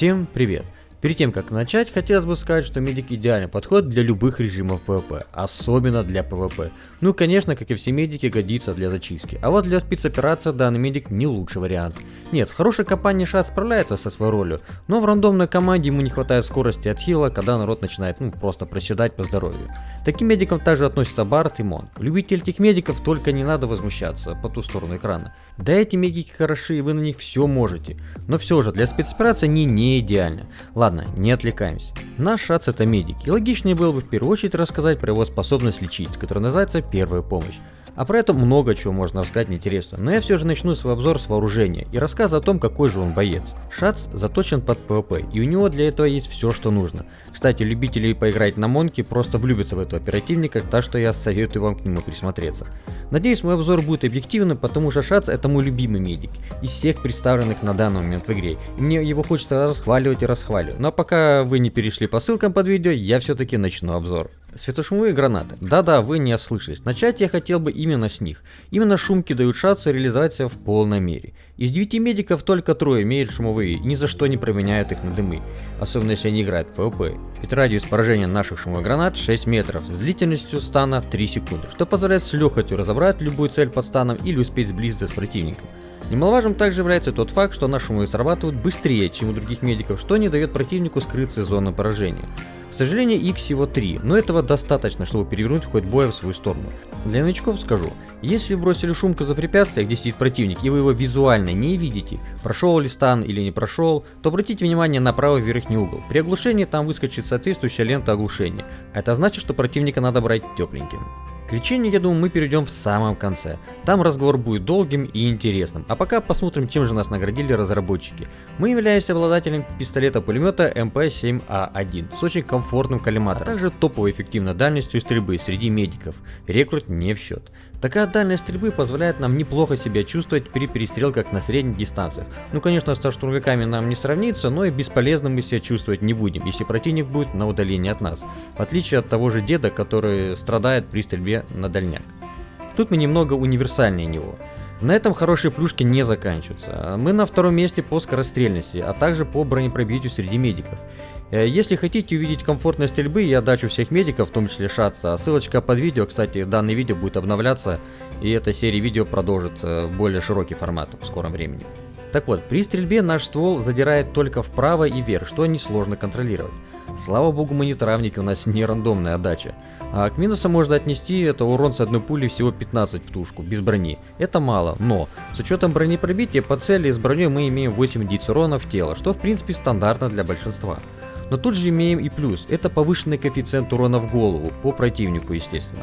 Всем привет! Перед тем как начать, хотелось бы сказать, что медик идеально подходит для любых режимов PvP, особенно для PvP. Ну конечно, как и все медики, годится для зачистки. А вот для спецоперации данный медик не лучший вариант. Нет, в хорошей компании Ша справляется со своей ролью, но в рандомной команде ему не хватает скорости от хила, когда народ начинает ну просто проседать по здоровью. Таким медикам также относятся Барт и Монг. Любитель этих медиков только не надо возмущаться по ту сторону экрана. Да эти медики хороши, и вы на них все можете. Но все же, для спецоперации они не идеальны. Ладно, не отвлекаемся. Наш шац это медик, и логичнее было бы в первую очередь рассказать про его способность лечить, которая называется первая помощь. А про это много чего можно рассказать интересно, но я все же начну свой обзор с вооружения и рассказ о том, какой же он боец. Шац заточен под ПВП, и у него для этого есть все, что нужно. Кстати, любители поиграть на Монке просто влюбятся в этого оперативника, так что я советую вам к нему присмотреться. Надеюсь, мой обзор будет объективным, потому что Шац это мой любимый медик из всех представленных на данный момент в игре. Мне его хочется расхваливать и расхваливать. Но пока вы не перешли по ссылкам под видео, я все-таки начну обзор. Светошумовые гранаты. Да-да, вы не ослышались. Начать я хотел бы именно с них. Именно шумки дают шансу реализовать себя в полной мере. Из 9 медиков только трое имеют шумовые и ни за что не променяют их на дымы. Особенно если они играют в PvP. Ведь радиус поражения наших шумовых гранат 6 метров с длительностью стана 3 секунды, что позволяет с легкостью разобрать любую цель под станом или успеть сблизиться с противником. Немаловажным также является тот факт, что наши шумовые срабатывают быстрее, чем у других медиков, что не дает противнику скрыться из зоны поражения. К сожалению, их всего 3, но этого достаточно, чтобы перевернуть хоть боя в свою сторону. Для новичков скажу, если бросили шумку за препятствие, где сидит противник, и вы его визуально не видите, прошел ли стан или не прошел, то обратите внимание на правый верхний угол. При оглушении там выскочит соответствующая лента оглушения. Это значит, что противника надо брать тепленьким. К я думаю, мы перейдем в самом конце. Там разговор будет долгим и интересным. А пока посмотрим, чем же нас наградили разработчики. Мы являемся обладателем пистолета-пулемета МП-7А1 с очень комфортным коллиматором, а также топовой эффективной дальностью стрельбы среди медиков. Рекрут не в счет. Такая дальность стрельбы позволяет нам неплохо себя чувствовать при перестрелках на средних дистанциях. Ну конечно, со штурмовиками нам не сравнится, но и бесполезно мы себя чувствовать не будем, если противник будет на удалении от нас. В отличие от того же деда, который страдает при стрельбе на дальняк. Тут мы немного универсальнее него. На этом хорошие плюшки не заканчиваются. Мы на втором месте по скорострельности, а также по бронепробитию среди медиков. Э, если хотите увидеть комфортной стрельбы и отдачу всех медиков, в том числе шатса, ссылочка под видео, кстати, данное видео будет обновляться, и эта серия видео продолжит в более широкий формат в скором времени. Так вот, при стрельбе наш ствол задирает только вправо и вверх, что несложно контролировать. Слава богу, мы не травники, у нас не рандомная отдача. А к минусам можно отнести это урон с одной пули всего 15 в тушку, без брони. Это мало, но с учетом бронепробития по цели с броней мы имеем 8 единиц урона в тело, что в принципе стандартно для большинства. Но тут же имеем и плюс, это повышенный коэффициент урона в голову, по противнику естественно.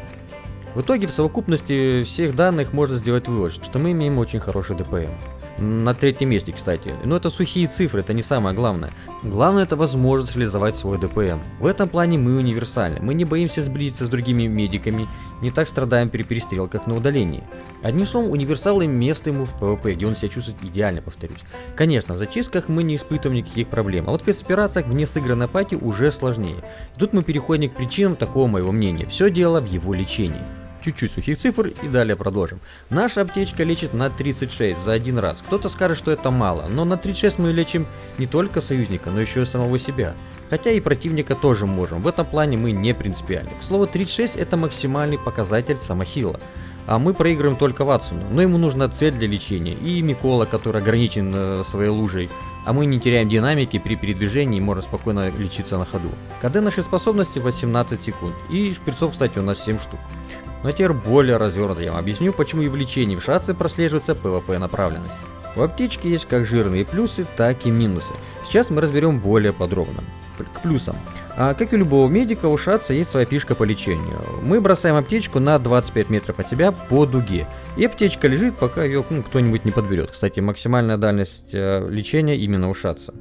В итоге в совокупности всех данных можно сделать вывод, что мы имеем очень хороший ДПМ. На третьем месте, кстати. Но это сухие цифры, это не самое главное. Главное это возможность реализовать свой DPM. В этом плане мы универсальны. Мы не боимся сблизиться с другими медиками, не так страдаем при перестрелках на удалении. Одним словом, универсалы место ему в PvP, где он себя чувствует идеально, повторюсь. Конечно, в зачистках мы не испытываем никаких проблем, а вот в спецоперациях вне сыгранной пати уже сложнее. тут мы переходим к причинам такого моего мнения. Все дело в его лечении чуть-чуть сухих цифр и далее продолжим. Наша аптечка лечит на 36 за один раз. Кто-то скажет, что это мало, но на 36 мы лечим не только союзника, но еще и самого себя. Хотя и противника тоже можем, в этом плане мы не принципиальны. К слову, 36 это максимальный показатель самохила. А мы проигрываем только Ватсуну, но ему нужна цель для лечения, и Микола, который ограничен э, своей лужей, а мы не теряем динамики при передвижении и можем спокойно лечиться на ходу. КД нашей способности 18 секунд, и шприцов, кстати, у нас 7 штук. Но теперь более развернуто я вам объясню, почему и в лечении в шатсе прослеживается PvP направленность. В аптечке есть как жирные плюсы, так и минусы. Сейчас мы разберем более подробно. К плюсам. А, как и любого медика, у шатса есть своя фишка по лечению. Мы бросаем аптечку на 25 метров от себя по дуге. И аптечка лежит, пока ее ну, кто-нибудь не подберет. Кстати, максимальная дальность э, лечения именно у шатса.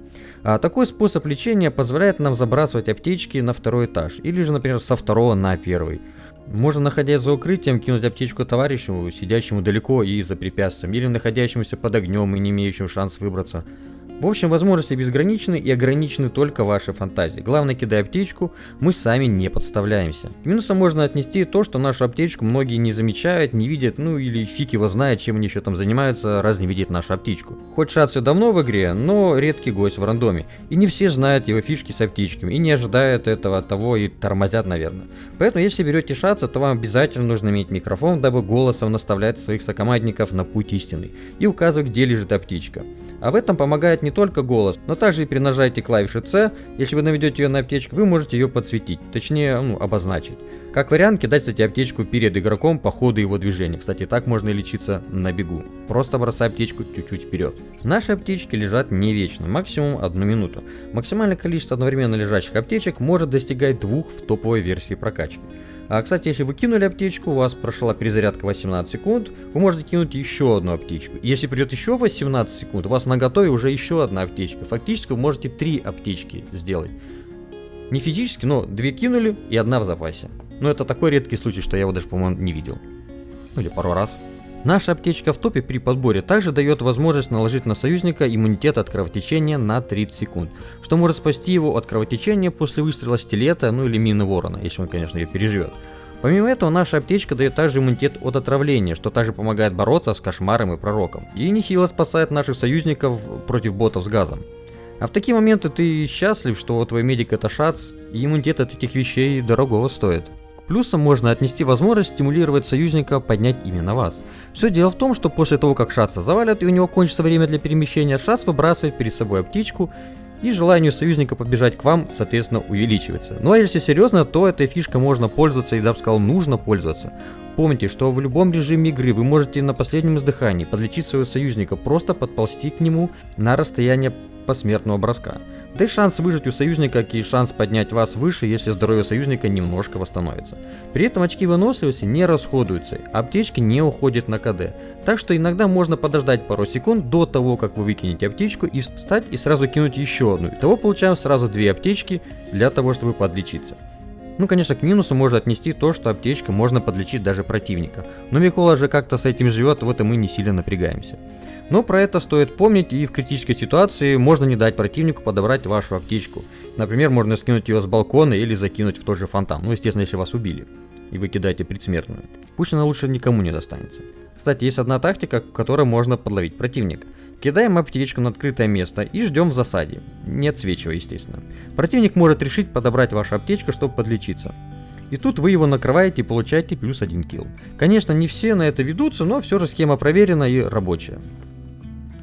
А, такой способ лечения позволяет нам забрасывать аптечки на второй этаж. Или же, например, со второго на первый. Можно, находясь за укрытием, кинуть аптечку товарищу, сидящему далеко и за препятствием, или находящемуся под огнем и не имеющему шанс выбраться. В общем, возможности безграничны и ограничены только вашей фантазией. Главное, кидая аптечку, мы сами не подставляемся. К минусам можно отнести то, что нашу аптечку многие не замечают, не видят, ну или фиг его знает, чем они еще там занимаются, раз не видят нашу аптечку. Хоть Шацию давно в игре, но редкий гость в рандоме. И не все знают его фишки с аптечками, и не ожидают этого от того и тормозят, наверное. Поэтому, если берете Шацию, то вам обязательно нужно иметь микрофон, дабы голосом наставлять своих сокомандников на путь истины и указывать, где лежит аптечка. А в этом помогает только голос, но также и при нажатии клавиши C, если вы наведете ее на аптечку, вы можете ее подсветить, точнее, ну, обозначить. Как вариант, кидать, кстати, аптечку перед игроком по ходу его движения. Кстати, так можно и лечиться на бегу. Просто бросай аптечку чуть-чуть вперед. Наши аптечки лежат не вечно, максимум одну минуту. Максимальное количество одновременно лежащих аптечек может достигать двух в топовой версии прокачки. А, кстати, если вы кинули аптечку, у вас прошла перезарядка 18 секунд, вы можете кинуть еще одну аптечку. Если придет еще 18 секунд, у вас на готове уже еще одна аптечка. Фактически вы можете три аптечки сделать. Не физически, но две кинули и одна в запасе. Но это такой редкий случай, что я его даже, по-моему, не видел. Ну или пару раз. Наша аптечка в топе при подборе также дает возможность наложить на союзника иммунитет от кровотечения на 30 секунд, что может спасти его от кровотечения после выстрела стилета, ну или мины ворона, если он, конечно, ее переживет. Помимо этого, наша аптечка дает также иммунитет от отравления, что также помогает бороться с кошмаром и пророком. И нехило спасает наших союзников против ботов с газом. А в такие моменты ты счастлив, что твой медик это шац, и иммунитет от этих вещей дорогого стоит. Плюсом можно отнести возможность стимулировать союзника поднять именно вас. Все дело в том, что после того, как Шаца завалят и у него кончится время для перемещения, Шац выбрасывает перед собой аптечку и желание союзника побежать к вам, соответственно, увеличивается. Ну а если серьезно, то этой фишкой можно пользоваться и даже сказал нужно пользоваться. Помните, что в любом режиме игры вы можете на последнем издыхании подлечить своего союзника, просто подползти к нему на расстояние посмертного броска. Да и шанс выжить у союзника, и шанс поднять вас выше, если здоровье союзника немножко восстановится. При этом очки выносливости не расходуются, аптечки не уходят на КД. Так что иногда можно подождать пару секунд до того, как вы выкинете аптечку и встать и сразу кинуть еще одну. Итого получаем сразу две аптечки для того, чтобы подлечиться. Ну, конечно, к минусу можно отнести то, что аптечкой можно подлечить даже противника. Но Микола же как-то с этим живет, вот и мы не сильно напрягаемся. Но про это стоит помнить и в критической ситуации можно не дать противнику подобрать вашу аптечку. Например, можно скинуть ее с балкона или закинуть в тот же фонтан. Ну, естественно, если вас убили и вы кидаете предсмертную. Пусть она лучше никому не достанется. Кстати, есть одна тактика, которой можно подловить противника. Кидаем аптечку на открытое место и ждем в засаде. Не отсвечивая, естественно. Противник может решить подобрать вашу аптечку, чтобы подлечиться. И тут вы его накрываете и получаете плюс один килл. Конечно, не все на это ведутся, но все же схема проверена и рабочая.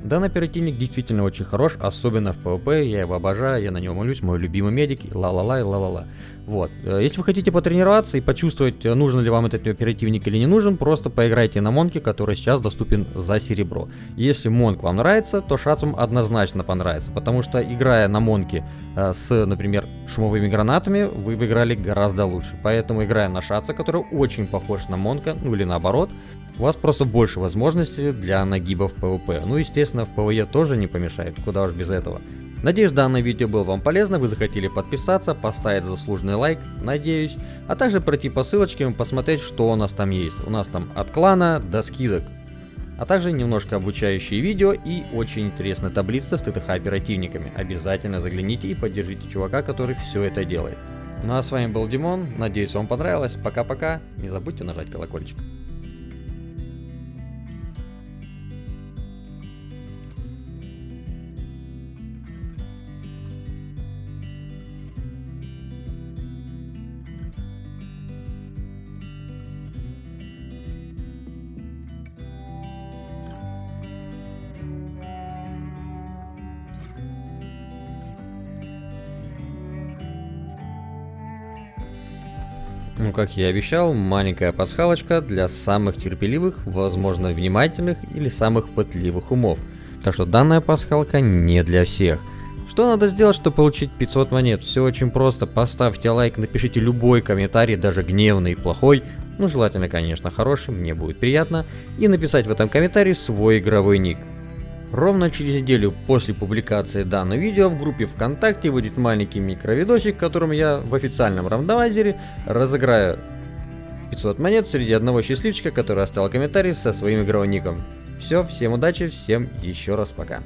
Данный оперативник действительно очень хорош, особенно в PvP, я его обожаю, я на него молюсь, мой любимый медик, ла-ла-ла и ла-ла-ла. Вот. Э, если вы хотите потренироваться и почувствовать, э, нужен ли вам этот оперативник или не нужен, просто поиграйте на Монке, который сейчас доступен за серебро. Если Монк вам нравится, то Шацум однозначно понравится, потому что играя на Монке э, с, например, шумовыми гранатами, вы бы играли гораздо лучше. Поэтому играя на Шаца, который очень похож на Монка, ну или наоборот, у вас просто больше возможностей для нагибов PvP. Ну, естественно, в PvE тоже не помешает, куда уж без этого. Надеюсь, данное видео было вам полезно, вы захотели подписаться, поставить заслуженный лайк, надеюсь, а также пройти по ссылочке и посмотреть, что у нас там есть. У нас там от клана до скидок, а также немножко обучающие видео и очень интересная таблица с ТТХ оперативниками. Обязательно загляните и поддержите чувака, который все это делает. Ну а с вами был Димон, надеюсь вам понравилось, пока-пока, не забудьте нажать колокольчик. Ну, как я и обещал, маленькая пасхалочка для самых терпеливых, возможно, внимательных или самых пытливых умов. Так что данная пасхалка не для всех. Что надо сделать, чтобы получить 500 монет? Все очень просто. Поставьте лайк, напишите любой комментарий, даже гневный и плохой. Ну, желательно, конечно, хороший, мне будет приятно. И написать в этом комментарии свой игровой ник. Ровно через неделю после публикации данного видео в группе ВКонтакте выйдет маленький микровидосик, в котором я в официальном рандомайзере разыграю 500 монет среди одного счастливчика, который оставил комментарий со своим игровым ником. Все, всем удачи, всем еще раз пока.